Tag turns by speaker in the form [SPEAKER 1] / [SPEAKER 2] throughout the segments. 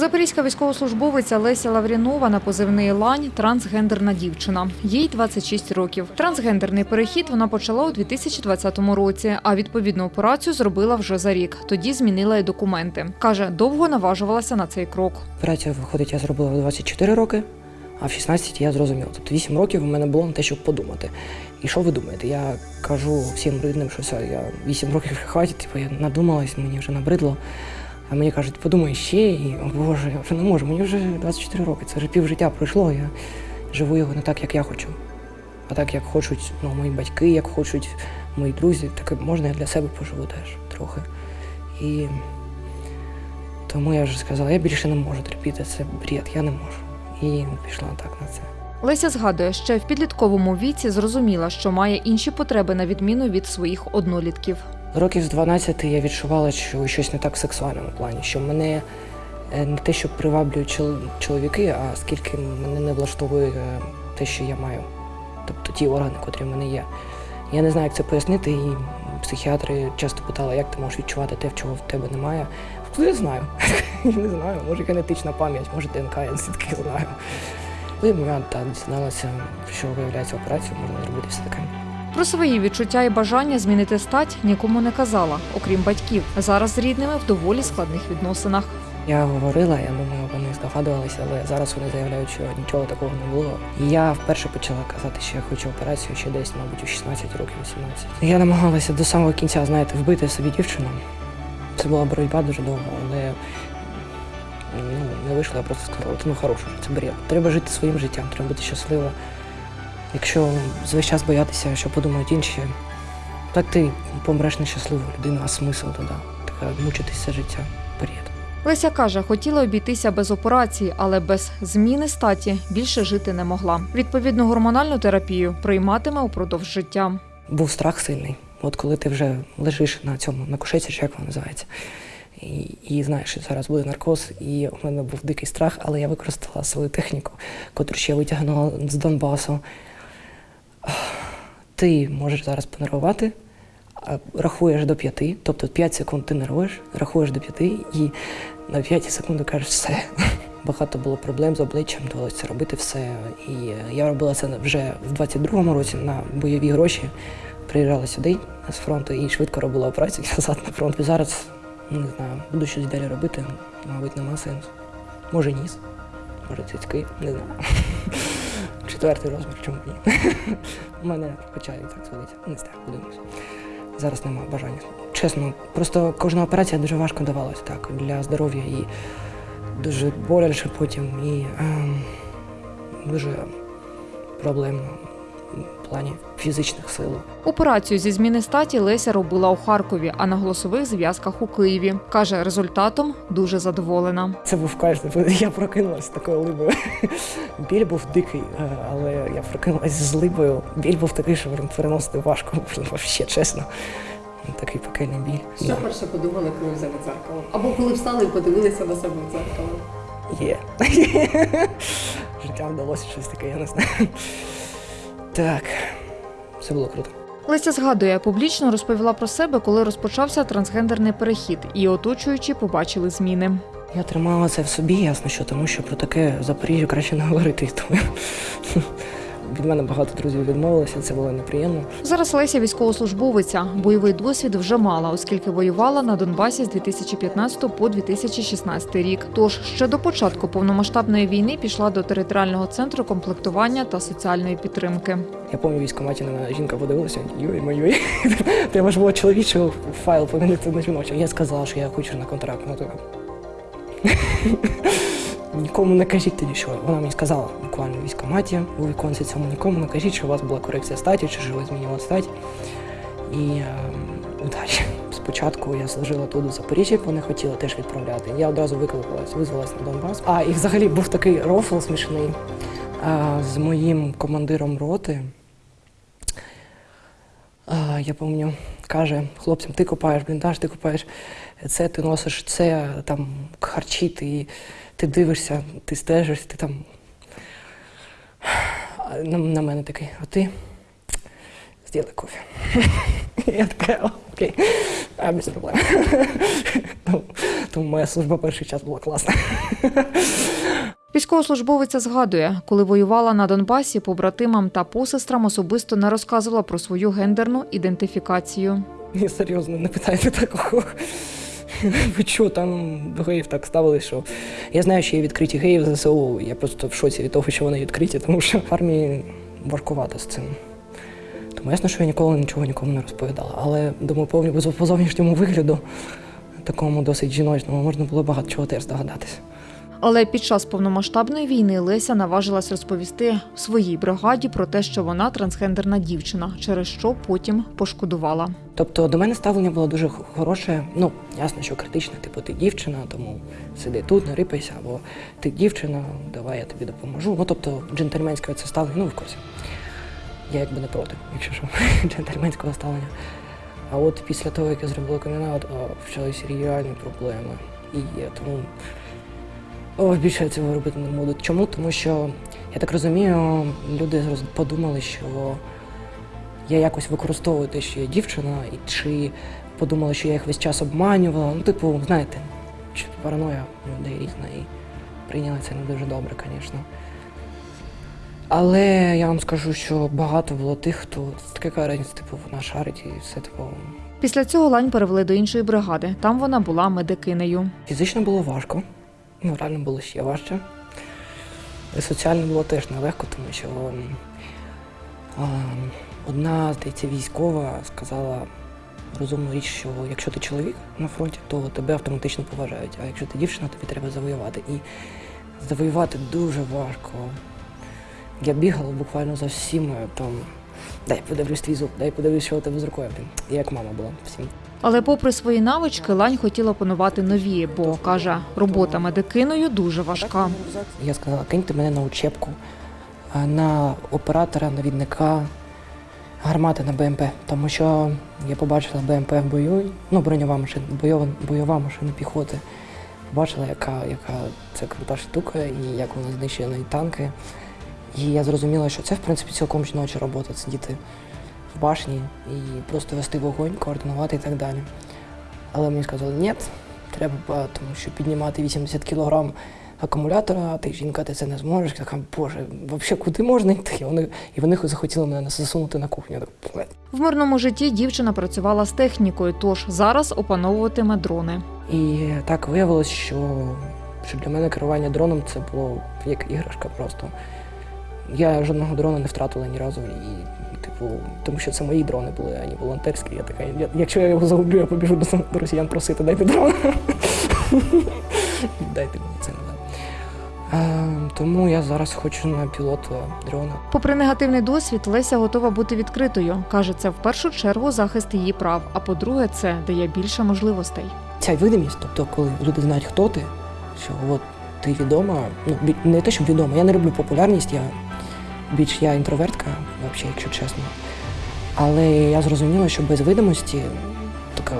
[SPEAKER 1] Запорізька військовослужбовиця Леся Лаврінова на позивний Лань трансгендерна дівчина. Їй 26 років. Трансгендерний перехід вона почала у 2020 році, а відповідну операцію зробила вже за рік. Тоді змінила й документи. Каже, довго наважувалася на цей крок.
[SPEAKER 2] Операцію, виходить, я зробила в 24 роки, а в 16 я зрозуміла. Тобто 8 років у мене було на те, щоб подумати. І що ви думаєте? Я кажу всім рідним, що все, я 8 років хватить, типу, я надумалась, мені вже набридло. А мені кажуть, подумай ще, і о Боже, я вже не можу, мені вже 24 роки. Це вже пів життя пройшло, я живу його не так, як я хочу. А так, як хочуть ну, мої батьки, як хочуть мої друзі, так можна я для себе поживу теж трохи. І тому я вже сказала, я більше не можу терпіти, це бред, я не можу. І пішла так на це.
[SPEAKER 1] Леся згадує, ще в підлітковому віці зрозуміла, що має інші потреби на відміну від своїх однолітків.
[SPEAKER 2] Років з 12 я відчувала, що щось не так в сексуальному плані, що мене е, не те, що приваблюють чоловіки, а скільки мене не влаштовує е, те, що я маю. Тобто ті органи, котрі в мене є. Я не знаю, як це пояснити, і психіатри часто питали, як ти можеш відчувати те, чого в тебе немає. Не знаю. Я не знаю. Може генетична пам'ять, може ДНК, я все-таки знаю. Потім я так дізналася, що виявляється операцію, можна зробити все таке.
[SPEAKER 1] Про свої відчуття і бажання змінити стать нікому не казала, окрім батьків. Зараз з рідними в доволі складних відносинах.
[SPEAKER 2] Я говорила, я думаю, вони здогадувалися, але зараз вони заявляють, що нічого такого не було. І я вперше почала казати, що я хочу операцію ще десь, мабуть, у 16 років, 18. Я намагалася до самого кінця, знаєте, вбити собі дівчину. Це була боротьба дуже довго, але ну, не вийшло, я просто сказала, ну хороше, це бред. Треба жити своїм життям, треба бути щасливо. Якщо весь час боятися, що подумають інші, так ти помреш нещасливою людиною, а смисл тоді? Така мучитися життя. Бред.
[SPEAKER 1] Леся каже, хотіла обійтися без операції, але без зміни статі більше жити не могла. Відповідну гормональну терапію прийматиме упродовж життя.
[SPEAKER 2] був страх сильний. От коли ти вже лежиш на цьому, на кушеці, чи як воно називається, і, і знаєш, що зараз буде наркоз, і у мене був дикий страх, але я використала свою техніку, котру ще витягнула з Донбасу. Ти можеш зараз понервувати, рахуєш до п'яти, тобто 5 секунд ти нервуєш, рахуєш до п'яти, і на п'ятій секунди кажеш все. Багато було проблем з обличчям, довелося робити все. І я робила це вже в 22-му році на бойові гроші. Приїжджала сюди з фронту і швидко робила операцію назад на фронт. І зараз не знаю, буду щось далі робити, мабуть, нема сенсу. Може ніс, може цицьки, не знаю. Четвертий розмір, чому ні? У мене хоча і так зводиться. Не знаю, подивимось. Зараз немає бажання. Чесно, просто кожна операція дуже важко давалася так для здоров'я і дуже боляче потім і ем, дуже проблемно в плані фізичних сил.
[SPEAKER 1] Операцію зі зміни статі Леся робила у Харкові, а на голосових зв'язках у Києві. Каже, результатом дуже задоволена.
[SPEAKER 2] Це був кайф. Я прокинулася з такою либою. Біль був дикий, е, але я прокинулася з либою. Біль був такий, що переносити важко, блін, вообще, чесно. Такий пекельний біль.
[SPEAKER 3] Що перше подумали, коли взяли дзеркало? Або коли встали і подивилися на себе в дзеркало?
[SPEAKER 2] Є. Життя вдалося щось таке, я не знаю. Так, все було круто.
[SPEAKER 1] Леся згадує, публічно розповіла про себе, коли розпочався трансгендерний перехід, і оточуючі побачили зміни.
[SPEAKER 2] Я тримала це в собі, ясно, що тому що про таке в Запоріжжі краще не говорити. Тому від мене багато друзів відмовилося, це було неприємно.
[SPEAKER 1] Зараз Леся військовослужбовиця. Бойовий досвід вже мала, оскільки воювала на Донбасі з 2015 по 2016 рік. Тож ще до початку повномасштабної війни пішла до територіального центру комплектування та соціальної підтримки.
[SPEAKER 2] Я пам'ятаю, в військкоматі на жінка подивилася, йой мой Треба ж було чоловічого файл помінити на жіночого. Я сказала, що я хочу на контракт. Така. Нікому не кажіть тоді, що вона мені сказала буквально в військкоматі, у віконці цьому нікому не кажіть, що у вас була корекція статі, чи що ви змінювали стать. І е, удачі. Спочатку я служила тут у Запоріжжі, вони хотіли теж відправляти. Я одразу викликалась, визвалась на Донбас. А і взагалі був такий рофл смішний а, з моїм командиром роти. А, я пам'ятаю, каже хлопцям, ти копаєш бліндаж, ти копаєш це, ти носиш це, там харчі, ти, ти дивишся, ти стежиш, ти там. На, на мене такий, а ти зроби кофе. Я така, окей, а без проблем. Тому моя служба перший час була класна.
[SPEAKER 1] Військовослужбовиця згадує, коли воювала на Донбасі, побратимам та посестрам особисто не розказувала про свою гендерну ідентифікацію.
[SPEAKER 2] Ні, серйозно, не питайте такого. Ви що, там до геїв так ставили, що я знаю, що є відкриті геї ЗСУ. Я просто в шоці від того, що вони відкриті, тому що в армії важкувато з цим. Тому ясно, що я ніколи нічого нікому не розповідала. Але думаю, по зовнішньому вигляду, такому досить жіночному, можна було багато чого теж здогадатися.
[SPEAKER 1] Але під час повномасштабної війни Леся наважилась розповісти своїй бригаді про те, що вона трансгендерна дівчина, через що потім пошкодувала.
[SPEAKER 2] Тобто до мене ставлення було дуже хороше. Ну, ясно, що критичне, типу, ти дівчина, тому сиди тут, не рипайся, або ти дівчина, давай я тобі допоможу. Ну, тобто, джентльменське це ставлення, ну, в курсі. Я якби не проти, якщо що, джентльменського ставлення. А от після того, як я зробила камінаут, почалися реальні проблеми. І тому о, більше я цього робити не буду. Чому? Тому що, я так розумію, люди подумали, що я якось використовую те, що я дівчина, і чи подумали, що я їх весь час обманювала. Ну, типу, знаєте, параноя людей різна і прийняли це не дуже добре, звісно. Але я вам скажу, що багато було тих, хто таке карець, типу, вона шарить і все типу.
[SPEAKER 1] Після цього лань перевели до іншої бригади. Там вона була медикинею.
[SPEAKER 2] Фізично було важко, реально було ще важче. І соціально було теж нелегко, тому що а, одна, здається, військова сказала розумну річ, що якщо ти чоловік на фронті, то тебе автоматично поважають. А якщо ти дівчина, тобі треба завоювати. І завоювати дуже важко. Я бігала буквально за всіма там. Дай подивлюсь твій зуб, дай подивлюсь, що у тебе з рукою. Я як мама була всім.
[SPEAKER 1] Але, попри свої навички, лань хотіла опанувати нові, бо каже, робота медикиною дуже важка.
[SPEAKER 2] Я сказала, киньте мене на учебку, на оператора, навідника гармати на БМП. Тому що я побачила БМП в бою, ну, броньова машина, бойова, бойова машина піхоти. Побачила, яка, яка це крута штука і як вона знищує танки. І я зрозуміла, що це, в принципі, цілком жіноча робота сидіти в башні і просто вести вогонь, координувати і так далі. Але мені сказали, ні, треба, тому що піднімати 80 кілограм акумулятора, а ти жінка, ти це не зможеш. Я така, боже, взагалі куди можна йти? І вони, і вони захотіли мене засунути на кухню. Я так,
[SPEAKER 1] В мирному житті дівчина працювала з технікою, тож зараз опановуватиме дрони.
[SPEAKER 2] І так виявилось, що, що для мене керування дроном це було як іграшка просто. Я жодного дрона не втратила ні разу. І, типу, тому що це мої дрони були, а не волонтерські. Я така, я, якщо я його загублю, я побіжу до, до росіян просити, дайте дрон. Дайте мені це назад. Е, тому я зараз хочу на пілота дрона.
[SPEAKER 1] Попри негативний досвід, Леся готова бути відкритою. каже, це в першу чергу захист її прав. А по-друге, це дає більше можливостей.
[SPEAKER 2] Ця видимість, тобто, коли люди знають, хто ти, що от ти відома, ну не те, щоб відома, я не люблю популярність, я більш я інтровертка, взагалі, якщо чесно. Але я зрозуміла, що без видимості така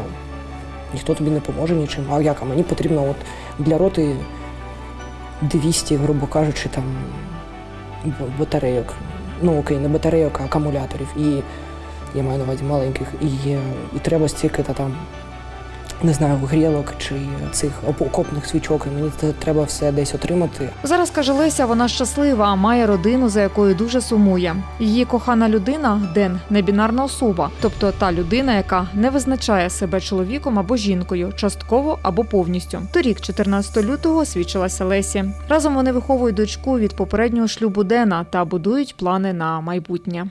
[SPEAKER 2] ніхто тобі не поможе нічим. А як? А мені потрібно от для роти 200, грубо кажучи, там батарейок. Ну окей, не батарейок, а акумуляторів. І я маю на увазі маленьких. І, е, і треба стільки-то там не знаю, грілок чи цих окопних свічок, і мені це треба все десь отримати.
[SPEAKER 1] Зараз каже Леся, вона щаслива, має родину, за якою дуже сумує. Її кохана людина Ден небінарна особа, тобто та людина, яка не визначає себе чоловіком або жінкою, частково або повністю. Торік, 14 лютого, свідчилася Лесі. Разом вони виховують дочку від попереднього шлюбу Дена та будують плани на майбутнє.